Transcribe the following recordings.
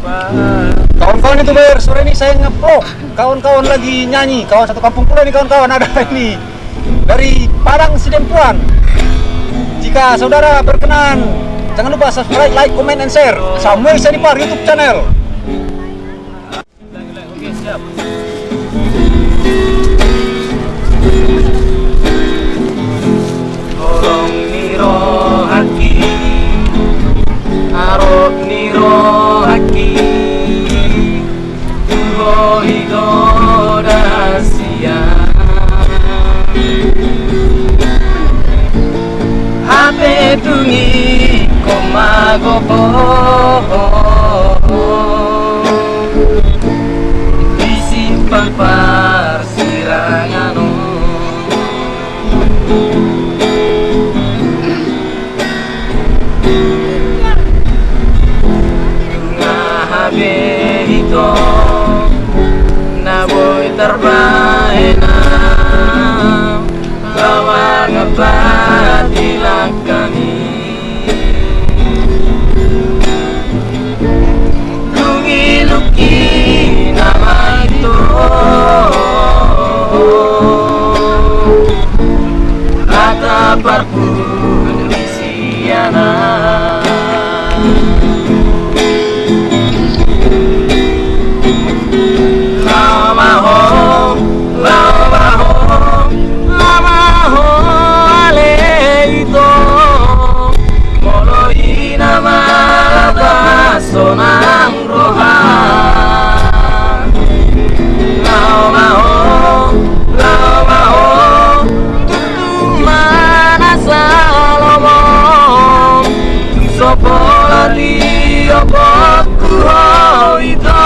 Kawan-kawan itu ber, sore ini saya ngevlog. Kawan-kawan lagi nyanyi. Kawan satu kampung pula nih kawan-kawan ada ini dari Padang Sidempuan. Jika saudara berkenan, jangan lupa subscribe, like, comment, and share. Samuel Senipar YouTube channel. Oke siap. Tungi komagopo Disimpan parsirangano Ngahabe ito na boy terbaik Opo lari, opo kuho ito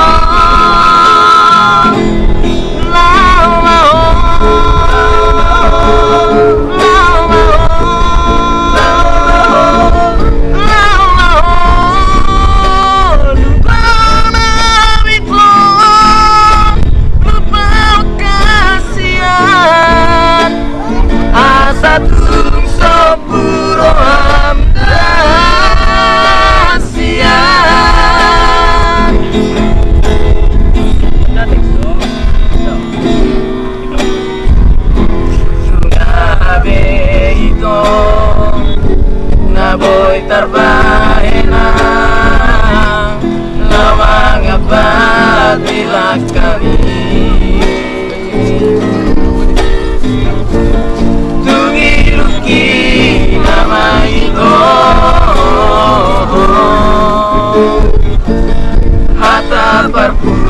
Liverpool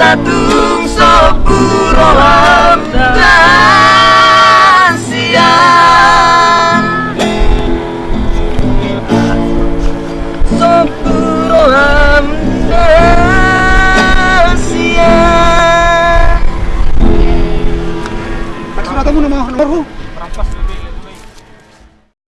satu sepuluh lah